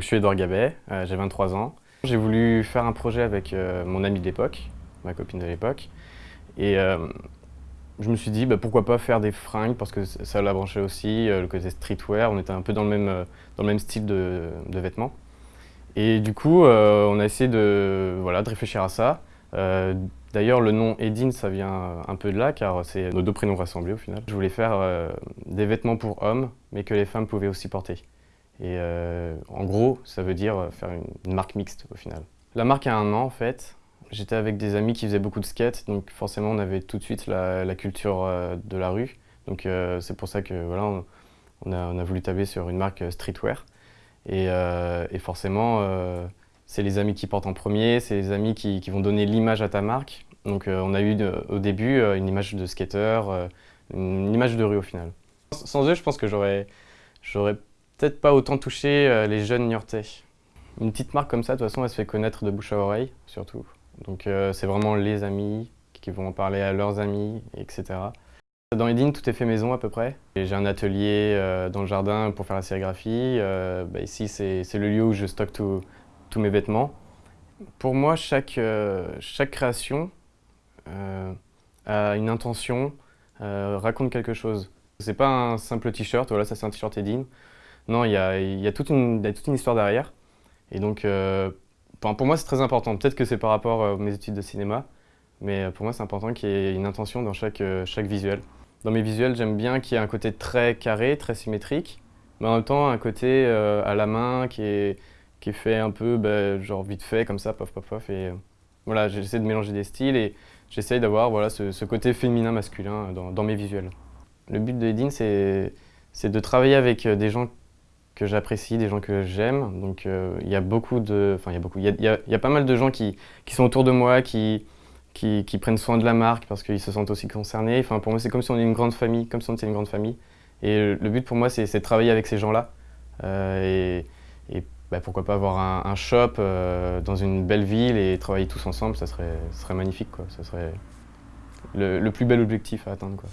Je suis Edouard Gabet, euh, j'ai 23 ans. J'ai voulu faire un projet avec euh, mon ami de l'époque, ma copine de l'époque. Et euh, je me suis dit, bah, pourquoi pas faire des fringues, parce que ça l'a branché aussi, le côté streetwear. On était un peu dans le même, dans le même style de, vêtements. Et du coup, on a essayé de, voilà, de réfléchir à ça. D'ailleurs, le nom Edine, ça vient un peu de là, car c'est nos deux prénoms rassemblés au final. Je voulais faire des vêtements pour hommes, mais que les femmes pouvaient aussi porter. Et euh, en gros, ça veut dire faire une, marque mixte au final. La marque a un an en fait. J'étais avec des amis qui faisaient beaucoup de skate, donc forcément on avait tout de suite la, culture euh, de la rue. Donc euh, c'est pour ça que voilà, on, a, voulu tabler sur une marque streetwear. Et, forcément, c'est les amis qui portent en premier, c'est les amis qui, vont donner l'image à ta marque. Donc on a eu au début une image de skater, une image de rue au final. Sans eux, je pense que j'aurais peut-être pas autant touché euh, les jeunes niortais. Une petite marque comme ça, de toute façon, elle se fait connaître de bouche à oreille, surtout. Donc euh, c'est vraiment les amis qui vont en parler à leurs amis, etc. Dans Edine, tout est fait maison à peu près. J'ai un atelier euh, dans le jardin pour faire la sérigraphie. Bah, ici, c'est le lieu où je stocke tous mes vêtements. Pour moi, chaque, chaque création a une intention, raconte quelque chose. C'est pas un simple t-shirt, voilà, ça c'est un t-shirt Edine. Non, il y a, toute, une, histoire derrière. Et donc, euh, pour moi, c'est très important. Peut-être que c'est par rapport à mes études de cinéma, mais euh, pour moi, c'est important qu'il y ait une intention dans chaque, euh, visuel. Dans mes visuels, j'aime bien qu'il y ait un côté très carré, très symétrique, mais en même temps, un côté à la main qui est, fait un peu, bah, genre vite fait, comme ça, pof, pof, pof. Et voilà, j'essaie de mélanger des styles et j'essaie d'avoir voilà, ce, côté féminin-masculin dans, dans, mes visuels. Le but de Edine, c'est de travailler avec des gens que j'apprécie, des gens que j'aime. Donc euh, il y a beaucoup de... Enfin, il y a beaucoup... Il y a, pas mal de gens qui, qui, sont autour de moi, qui, qui, prennent soin de la marque parce qu'ils se sentent aussi concernés. Enfin, pour moi, c'est comme si on était une grande famille, comme si on était une grande famille. Et le but pour moi, c'est de travailler avec ces gens-là. Euh, et, bah, pourquoi pas avoir un, shop euh, dans une belle ville et travailler tous ensemble, ça serait, serait magnifique. Quoi. Ça serait le, le plus bel objectif à atteindre. Quoi.